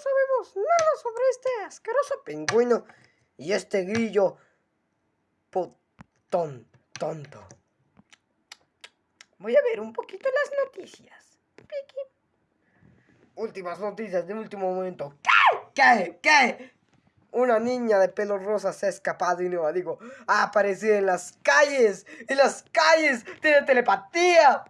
sabemos nada sobre este asqueroso pingüino y este grillo potón, tonto. Voy a ver un poquito las noticias. Últimas noticias de último momento. ¿Qué? ¿Qué? ¿Qué? Una niña de pelo rosa se ha escapado y no digo, ha aparecido en las calles. En las calles. Tiene telepatía.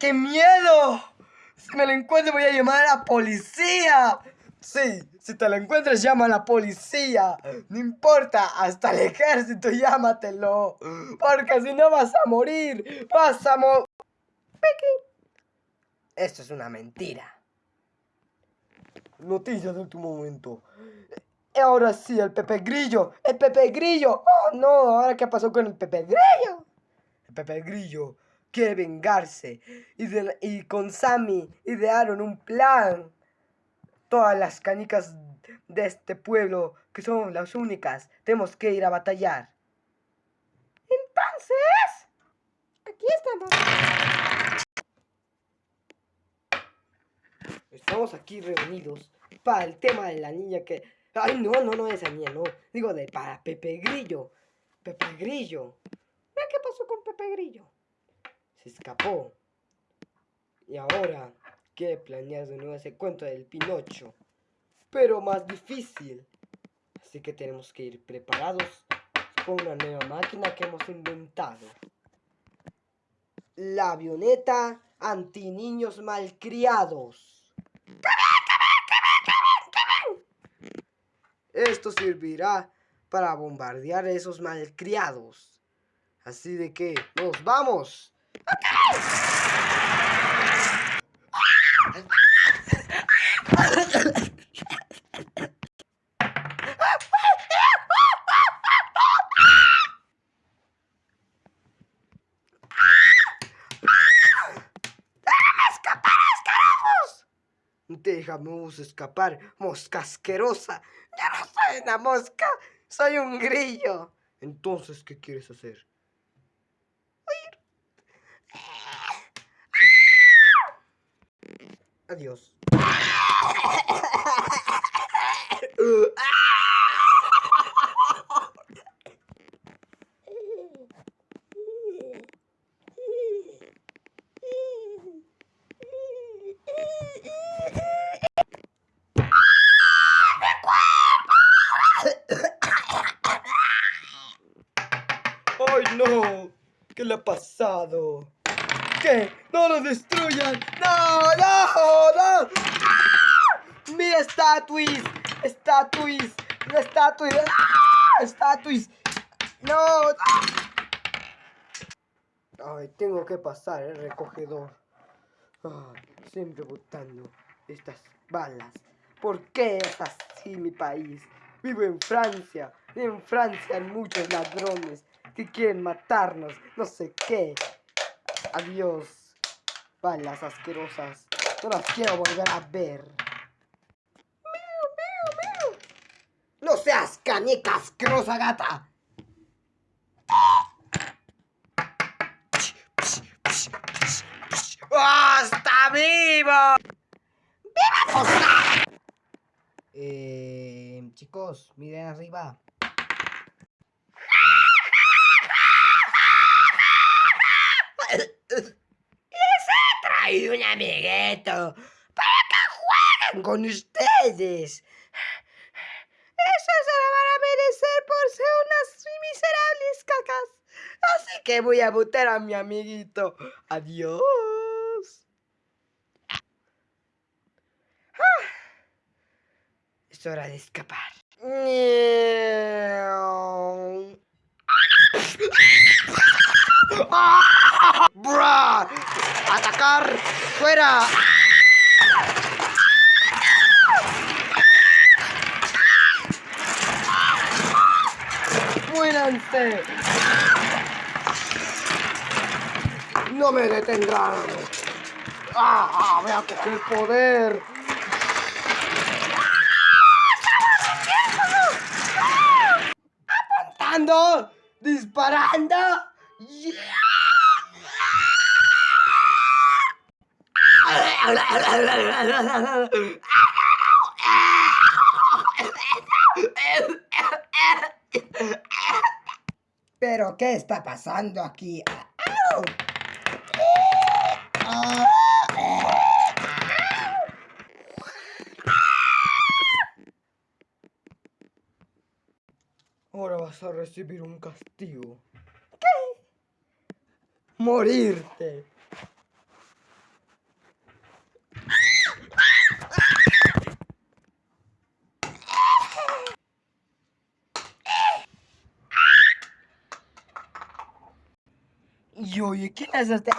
¡Qué miedo! Si me la encuentro voy a llamar a la policía. Sí, si te la encuentras llama a la policía. No importa, hasta el ejército llámatelo. Porque si no vas a morir. Vas a morir. Esto es una mentira. Noticias de último momento. Y ahora sí, el Pepe Grillo. ¡El Pepe Grillo! ¡Oh, no! ¿Ahora qué pasó con el Pepe Grillo? El Pepe Grillo quiere vengarse. Y, y con Sammy idearon un plan. Todas las canicas de este pueblo, que son las únicas, tenemos que ir a batallar. Entonces, aquí estamos. Estamos aquí reunidos para el tema de la niña que... Ay, no, no, no, esa niña, no. Digo, de para Pepe Grillo. Pepe Grillo. ¿Qué pasó con Pepe Grillo? Escapó. Y ahora quiere planear de nuevo ese cuento del Pinocho. Pero más difícil. Así que tenemos que ir preparados con una nueva máquina que hemos inventado. La avioneta anti niños malcriados. Esto servirá para bombardear a esos malcriados. Así de que, ¡nos vamos! Déjame escapar, mosca asquerosa. Ya no soy una mosca, soy un grillo. Entonces, ¿qué quieres hacer? Adiós. ¡Ay, no! ¿Qué le ha pasado? ¿Qué? ¡No lo destruyan! ¡No, no, no! ¡Mira, estatuis! ¡Estatuis! ¡Estatuis! ¡Ah! ¡Estatuis! ¡No! Ay, tengo que pasar el recogedor. siempre botando estas balas. ¿Por qué es así mi país? Vivo en Francia. En Francia hay muchos ladrones que quieren matarnos. No sé qué. Adiós. Balas asquerosas. No las quiero volver a ver. No seas canica asquerosa gata. ¡Oh, está vivo! ¡Viva Eh, chicos, miren arriba. Hay un amiguito para que jueguen con ustedes. Eso se lo van a merecer por ser unas miserables cacas. Así que voy a botar a mi amiguito. Adiós. Ah. Es hora de escapar. ¡Bra! ¡Atacar! ¡Fuera! ¡Muéranse! ¡No me detendrán! ¡Ah! ¡Voy a coger poder! ¡Apuntando! ¡Disparando! ¡Yeah! ¿Pero qué está pasando aquí? Ahora vas a recibir un castigo. Morirte. Y oye, ¿quién es este?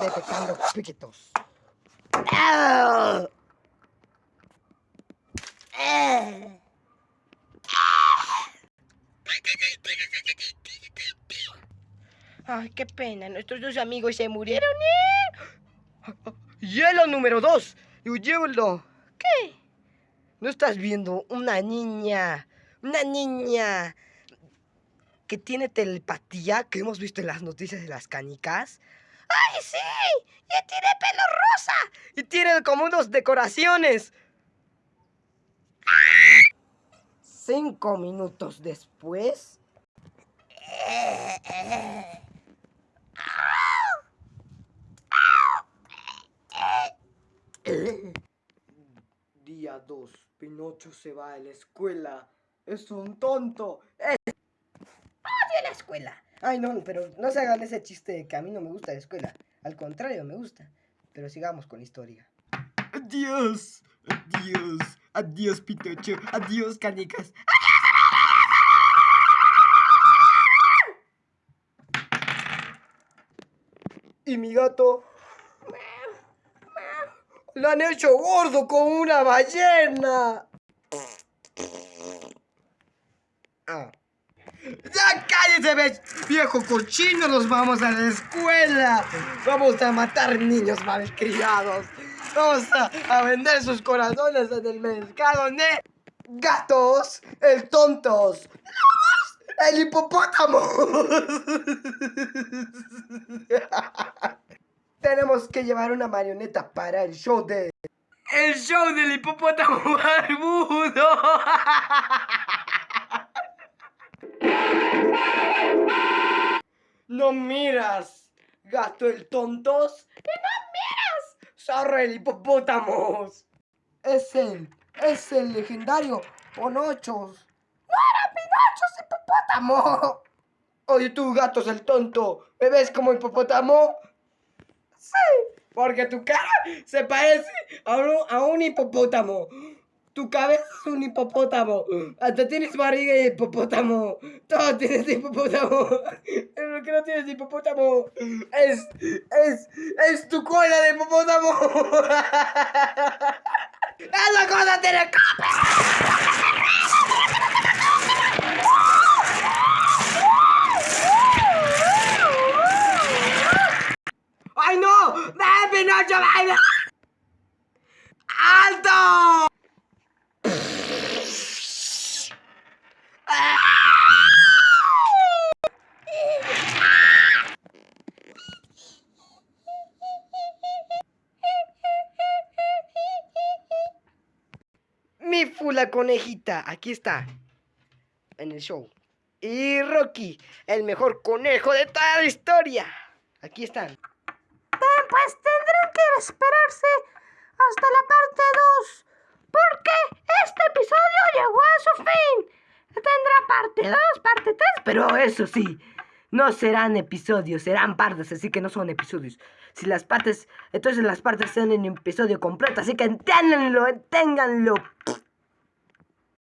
Detectando piquitos. Ay, qué pena, nuestros dos amigos se murieron. Hielo número dos. Hielo. ¿Qué? ¿No estás viendo una niña? Una niña que tiene telepatía que hemos visto en las noticias de las canicas. ¡Ay, sí! ¡Y tiene pelo rosa! Y tiene como unos decoraciones. Cinco minutos después. Día 2. Pinocho se va a la escuela. Es un tonto. Es... ¡Odio la escuela! Ay, no, pero no se hagan ese chiste de que a mí no me gusta la escuela. Al contrario, me gusta. Pero sigamos con la historia. Adiós. Adiós. Adiós, Pinocho. Adiós, canicas. Y mi gato lo han hecho gordo con una ballena. Ah. ¡Ya cállese, viejo cochino! ¡Nos vamos a la escuela! ¡Vamos a matar niños malcriados! ¡Vamos a, vender sus corazones en el mercado de gatos! ¡El tontos! ¡El hipopótamo! Tenemos que llevar una marioneta para el show de... ¡El show del hipopótamo barbudo! No miras, gato el tontos. ¡Y no miras! ¡Zorro el hipopótamos! Es él, es el legendario Ponochos. ¡No era Pinochos hipopótamo! Oye tú, gatos el tonto, ¿me ves como hipopótamo? Sí, porque tu cara se parece a un, a un hipopótamo. Tu cabeza es un hipopótamo. Hasta tienes barriga de hipopótamo. Todo tienes hipopótamo. Lo que no tienes hipopótamo es, es, es tu cola de hipopótamo. ¡Esa cosa tiene ¡Ay, no! ¡Ven, Pinocho! ¡Alto! Mi fula conejita, aquí está, en el show. Y Rocky, el mejor conejo de toda la historia. Aquí están. Pues tendrán que esperarse hasta la parte 2. Porque este episodio llegó a su fin. Tendrá parte 2, parte 3, pero eso sí, no serán episodios, serán partes, así que no son episodios. Si las partes, entonces las partes son en episodio completo, así que entiéndanlo, ténganlo.